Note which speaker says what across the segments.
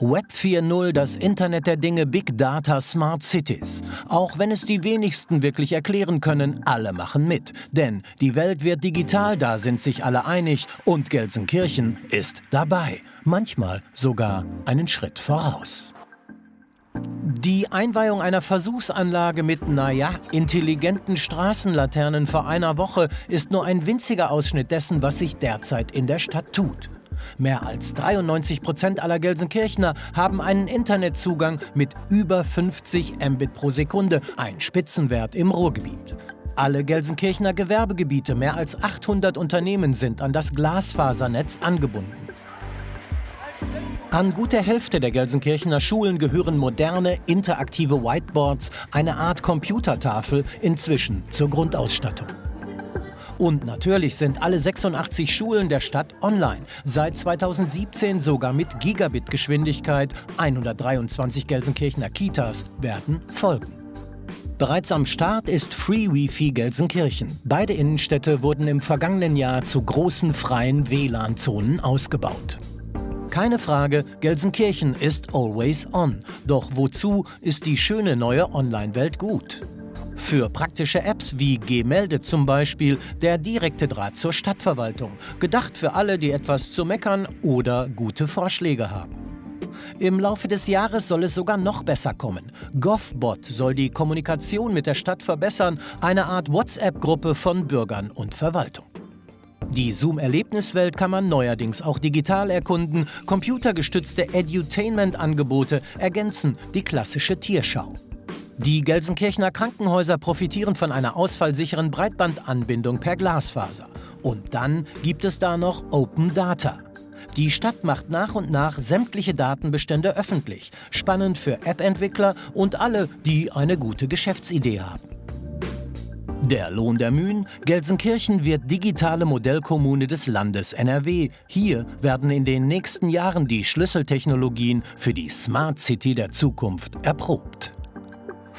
Speaker 1: Web 4.0, das Internet der Dinge, Big Data, Smart Cities. Auch wenn es die wenigsten wirklich erklären können, alle machen mit. Denn die Welt wird digital, da sind sich alle einig und Gelsenkirchen ist dabei. Manchmal sogar einen Schritt voraus. Die Einweihung einer Versuchsanlage mit, naja, intelligenten Straßenlaternen vor einer Woche ist nur ein winziger Ausschnitt dessen, was sich derzeit in der Stadt tut. Mehr als 93 Prozent aller Gelsenkirchner haben einen Internetzugang mit über 50 Mbit pro Sekunde, ein Spitzenwert im Ruhrgebiet. Alle Gelsenkirchener Gewerbegebiete, mehr als 800 Unternehmen sind an das Glasfasernetz angebunden. An gut der Hälfte der Gelsenkirchener Schulen gehören moderne, interaktive Whiteboards, eine Art Computertafel, inzwischen zur Grundausstattung. Und natürlich sind alle 86 Schulen der Stadt online. Seit 2017 sogar mit Gigabit-Geschwindigkeit. 123 Gelsenkirchener Kitas werden folgen. Bereits am Start ist Free Wi-Fi Gelsenkirchen. Beide Innenstädte wurden im vergangenen Jahr zu großen freien WLAN-Zonen ausgebaut. Keine Frage, Gelsenkirchen ist always on. Doch wozu ist die schöne neue Online-Welt gut? Für praktische Apps wie Gmelde zum Beispiel der direkte Draht zur Stadtverwaltung. Gedacht für alle, die etwas zu meckern oder gute Vorschläge haben. Im Laufe des Jahres soll es sogar noch besser kommen. GovBot soll die Kommunikation mit der Stadt verbessern, eine Art WhatsApp-Gruppe von Bürgern und Verwaltung. Die Zoom-Erlebniswelt kann man neuerdings auch digital erkunden. Computergestützte Edutainment-Angebote ergänzen die klassische Tierschau. Die Gelsenkirchener Krankenhäuser profitieren von einer ausfallsicheren Breitbandanbindung per Glasfaser. Und dann gibt es da noch Open Data. Die Stadt macht nach und nach sämtliche Datenbestände öffentlich. Spannend für App-Entwickler und alle, die eine gute Geschäftsidee haben. Der Lohn der Mühen, Gelsenkirchen wird digitale Modellkommune des Landes NRW. Hier werden in den nächsten Jahren die Schlüsseltechnologien für die Smart City der Zukunft erprobt.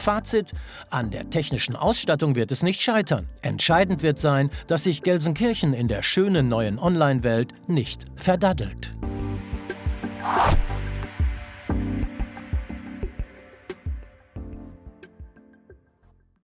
Speaker 1: Fazit, an der technischen Ausstattung wird es nicht scheitern. Entscheidend wird sein, dass sich Gelsenkirchen in der schönen neuen Online-Welt nicht verdaddelt.